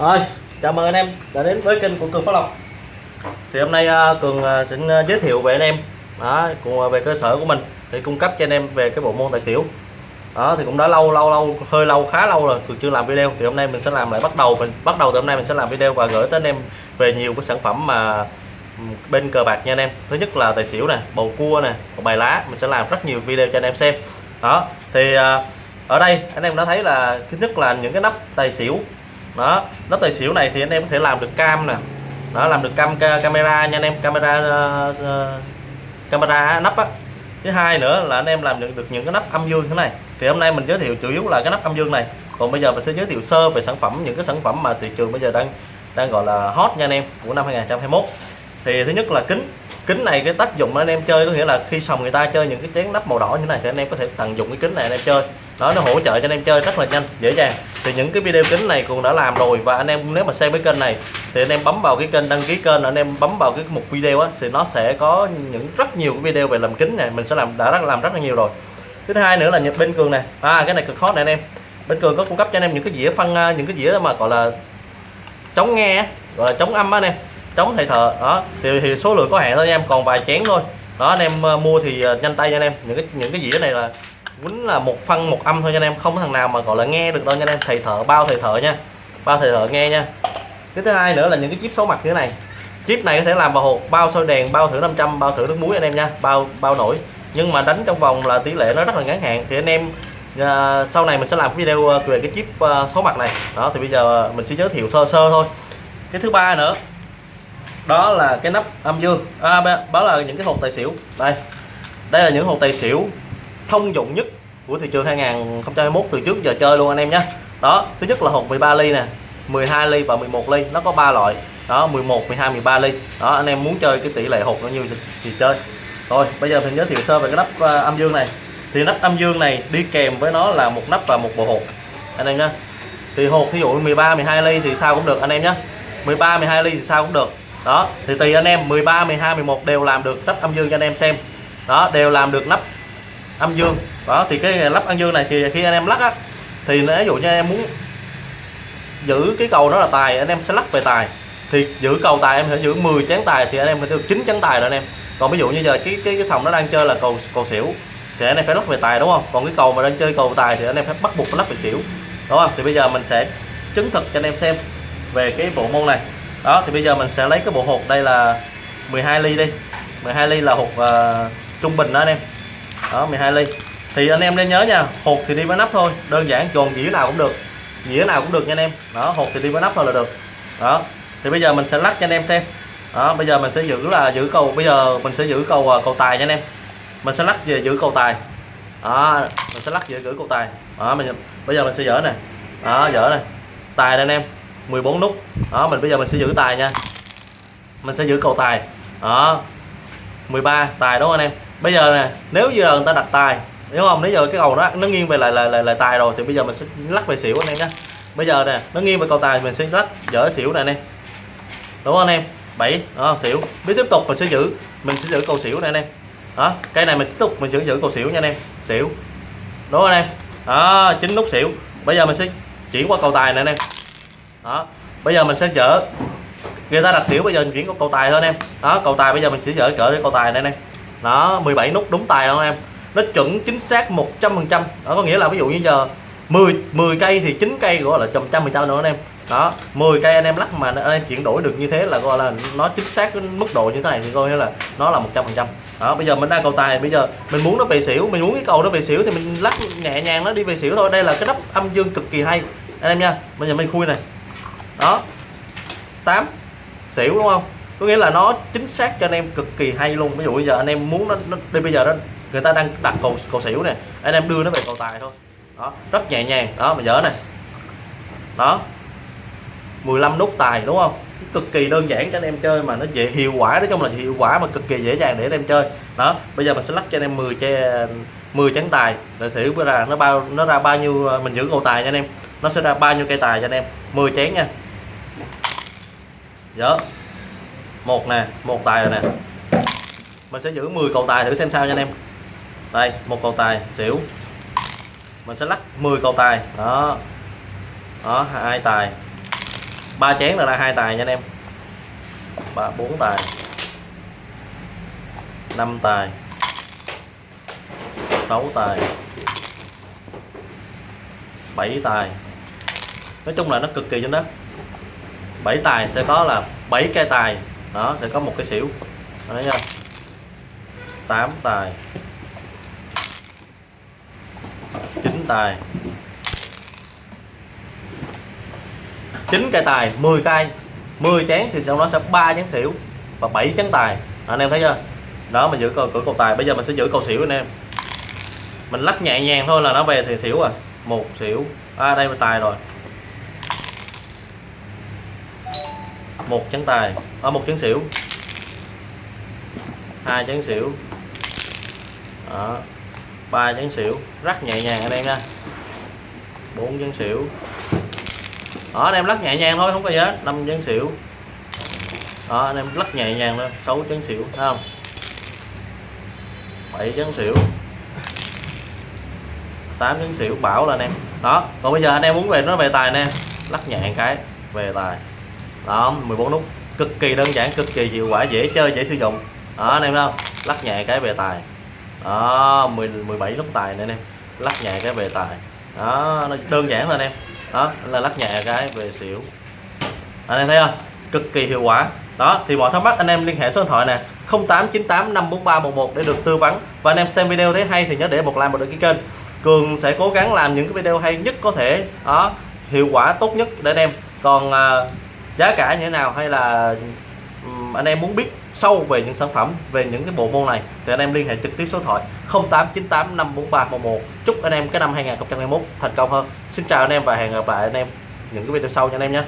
Rồi, chào mừng anh em đã đến với kênh của Cường Phát Lộc. Thì hôm nay à, Cường à, xin sẽ giới thiệu về anh em đó, cùng về cơ sở của mình để cung cấp cho anh em về cái bộ môn tài xỉu. Đó thì cũng đã lâu lâu lâu hơi lâu khá lâu rồi cường chưa làm video. Thì hôm nay mình sẽ làm lại bắt đầu mình bắt đầu từ hôm nay mình sẽ làm video và gửi tới anh em về nhiều cái sản phẩm mà ừ, bên cờ bạc nha anh em. Thứ nhất là tài xỉu nè bầu cua nè bài lá mình sẽ làm rất nhiều video cho anh em xem. Đó thì ở đây anh em đã thấy là thứ nhất là những cái nắp tài xỉu đó nắp tài xỉu này thì anh em có thể làm được cam nè. Đó làm được cam camera nha anh em camera uh, camera nắp á. Thứ hai nữa là anh em làm được, được những cái nắp âm dương thế này. Thì hôm nay mình giới thiệu chủ yếu là cái nắp âm dương này. Còn bây giờ mình sẽ giới thiệu sơ về sản phẩm những cái sản phẩm mà thị trường bây giờ đang đang gọi là hot nha anh em của năm 2021 thì thứ nhất là kính. Kính này cái tác dụng anh em chơi có nghĩa là khi sòng người ta chơi những cái chén nắp màu đỏ như thế này thì anh em có thể tận dụng cái kính này anh em chơi đó nó hỗ trợ cho anh em chơi rất là nhanh dễ dàng. Thì những cái video kính này cũng đã làm rồi và anh em nếu mà xem cái kênh này thì anh em bấm vào cái kênh đăng ký kênh anh em bấm vào cái mục video á thì nó sẽ có những rất nhiều cái video về làm kính này mình sẽ làm đã rất làm rất là nhiều rồi. Thứ hai nữa là nhập bên cường này à cái này cực hot này anh em. Bên cường có cung cấp cho anh em những cái dĩa phân à, những cái dĩa mà gọi là chống nghe gọi là chống âm á anh em chống thầy thợ đó thì, thì số lượng có hạn thôi anh em còn vài chén thôi. Đó anh em à, mua thì à, nhanh tay nha anh em. Những cái những cái dĩa này là quýnh là một phân một âm thôi cho anh em không có thằng nào mà gọi là nghe được đâu nha anh em. Thầy thợ bao thầy thợ nha bao thầy thợ nghe nha. Cái thứ hai nữa là những cái chip số mặt như thế này. Chip này có thể làm vào hộp bao soi đèn bao thử 500 bao thử nước muối anh em nha bao bao nổi. Nhưng mà đánh trong vòng là tỷ lệ nó rất là ngắn hạn. Thì anh em à, sau này mình sẽ làm video à, về cái chip à, số mặt này. Đó thì bây giờ mình sẽ giới thiệu thơ sơ thôi. Cái thứ ba nữa đó là cái nắp âm dương. À, ba- đó là những cái hộp tài xỉu. Đây đây là những hộp tài xỉu thông dụng nhất của thị trường 2021 từ trước giờ chơi luôn anh em nhé. Đó thứ nhất là hộp 13 ly nè 12 ly và 11 ly nó có 3 loại. Đó 11 12 13 ly. Đó anh em muốn chơi cái tỷ lệ hộp nó nhiêu thì, chơi. Rồi bây giờ mình giới thiệu sơ về cái nắp à, âm dương này. Thì nắp âm dương này đi kèm với nó là một nắp và một bộ hộp anh em nhé. Thì hộp thí dụ 13 12 ly thì sao cũng được anh em nhé. 13 12 ly thì sao cũng được. Đó thì tùy anh em 13 12 11 đều làm được nắp âm dương cho anh em xem. Đó đều làm được nắp âm dương. Đó thì cái lắp âm dương này thì khi anh em lắc á thì ví dụ như em muốn giữ cái cầu nó là tài anh em sẽ lắc về tài. Thì giữ cầu tài em sẽ giữ 10 chén tài thì anh em phải được 9 chén tài rồi anh em. Còn ví dụ như giờ cái cái cái sòng nó đang chơi là cầu cầu xỉu thì anh em phải lắc về tài đúng không? Còn cái cầu mà đang chơi cầu tài thì anh em phải bắt buộc phải lắc về xỉu đúng không? Thì bây giờ mình sẽ chứng thực cho anh em xem về cái bộ môn này. Đó thì bây giờ mình sẽ lấy cái bộ hộp đây là 12 ly đi. 12 ly là hộp uh, ờ, trung bình đó anh em đó 12 ly. Thì anh em nên nhớ nha, hột thì đi với nắp thôi, đơn giản tròn dĩa nào cũng được. Dĩa nào cũng được nha anh em. Đó, hột thì đi với nắp thôi là được. Đó, thì bây giờ mình sẽ lắc cho anh em xem. Đó, bây giờ mình sẽ giữ là giữ cầu, bây giờ mình sẽ giữ cầu à, cầu tài nha anh em. Mình sẽ lắc về giữ cầu tài. Đó, mình sẽ lắc về giữ cầu tài. Đó, mình bây giờ mình sẽ dỡ này đó, dỡ này tài đây anh em 14 nút. Đó, mình bây giờ mình sẽ giữ tài nha. Mình sẽ giữ cầu tài. Đó 13 tài đúng không anh em? Bây giờ nè nếu giờ người ta đặt tài đúng không? Nếu giờ cái cầu nó nó nghiêng về lại lại lại, lại tài rồi thì bây giờ mình sẽ lắc về xỉu anh em nhé bây giờ nè nó nghiêng về cầu tài mình sẽ lắc dở xỉu này anh em. Đúng không anh em? Bảy đó, xỉu. Biết tiếp tục mình sẽ giữ mình sẽ giữ cầu xỉu này anh em. Đó cây này mình tiếp tục mình giữ giữ cầu xỉu nha anh em. Xỉu. Đúng không anh em? Đó chín nút xỉu. Bây giờ mình sẽ chuyển qua cầu tài này anh em. Đó bây giờ mình sẽ dở. Người ta đặt xỉu bây giờ mình chuyển qua cầu tài thôi anh em. Đó cầu tài bây giờ mình sẽ dở cỡ cái cầu tài này anh em đó 17 nút đúng tài không em. Nó chuẩn chính xác 100 phần trăm. Đó, có nghĩa là ví dụ như giờ 10 10 cây thì 9 cây gọi là trăm trăm phần trăm nữa anh em. Đó 10 cây anh em lắc mà anh em chuyển đổi được như thế là gọi là nó chính xác cái mức độ như thế này thì coi như là nó là 100 phần trăm. Đó, bây giờ mình đang cầu tài, bây giờ mình muốn nó về xỉu, mình muốn cái cầu nó về xỉu thì mình lắc nhẹ nhàng nó đi về xỉu thôi. Đây là cái nắp âm dương cực kỳ hay. Anh em nha, bây giờ mình khui này. Đó 8 xỉu đúng không? Có nghĩa là nó chính xác cho anh em cực kỳ hay luôn. Ví dụ bây giờ anh em muốn nó, nó đi bây giờ đó người ta đang đặt cầu cầu xỉu nè anh em đưa nó về cầu tài thôi. Đó rất nhẹ nhàng. Đó mà dở này đó. 15 nút tài đúng không? Cực kỳ đơn giản cho anh em chơi mà nó dễ hiệu quả nói chung là hiệu quả mà cực kỳ dễ dàng để anh em chơi. Đó bây giờ mình sẽ lắc cho anh em 10 che 10 trắng tài. Để thử bữa ra nó bao nó ra bao nhiêu à, mình giữ cầu tài nha anh em. Nó sẽ ra bao nhiêu cây tài cho anh em. 10 chén nha. Dở một nè, một tài rồi nè. Mình sẽ giữ 10 cầu tài thử xem sao nha anh em. Đây, một cầu tài, xỉu. Mình sẽ lắc 10 cầu tài. Đó. Đó, hai tài. Ba chén là ra hai tài nha anh em. Ba, bốn tài. Năm tài. Sáu tài. Bảy tài. Nói chung là nó cực kỳ trên đó bảy tài sẽ có là bảy cây tài đó, sẽ có một cái xỉu. Đấy nha. Tám tài. Chín tài. Chín cây tài 10 cây 10 chén thì sau đó sẽ ba chén xỉu và 7 chén tài. Anh em thấy chưa? Đó mình giữ cầu cửa cầu tài. Bây giờ mình sẽ giữ cầu xỉu anh em. Mình lắc nhẹ nhàng thôi là nó về thì xỉu à. Một xỉu. À đây là tài rồi. Một trắng tài. Ở một trắng xỉu. Hai trắng xỉu. Đó. Ba trắng xỉu. Rất nhẹ nhàng anh em nha. Bốn trắng xỉu. Đó, anh em lắc nhẹ nhàng thôi, không có gì hết. Năm trắng xỉu. Đó, anh em lắc nhẹ nhàng thôi. Sáu trắng xỉu, thấy không? Bảy trắng xỉu. Tám trắng xỉu, bảo là anh em. Đó, còn bây giờ anh em muốn về nó về tài nè. Lắc nhẹ cái, về tài đó 14 nút. Cực kỳ đơn giản cực kỳ hiệu quả dễ chơi dễ sử dụng. Đó anh em đâu lắc nhẹ cái về tài. Đó 10 17 nút tài nữa anh em lắc nhẹ cái về tài. Đó nó đơn giản thôi anh em. Đó là lắc nhẹ cái về xỉu. Anh em thấy không? Cực kỳ hiệu quả. Đó thì mọi thắc mắc anh em liên hệ số điện thoại nè. 0898 543 11 để được tư vấn. Và anh em xem video thấy hay thì nhớ để một like một đăng ký kênh. Cường sẽ cố gắng làm những cái video hay nhất có thể. Đó hiệu quả tốt nhất để anh em. Còn à, giá cả như thế nào? Hay là anh em muốn biết sâu về những sản phẩm, về những cái bộ môn này, thì anh em liên hệ trực tiếp số điện thoại 0898 543 11 chúc anh em cái năm 2021 thành công hơn. Xin chào anh em và hẹn gặp lại anh em những cái video sau nha anh em nhé.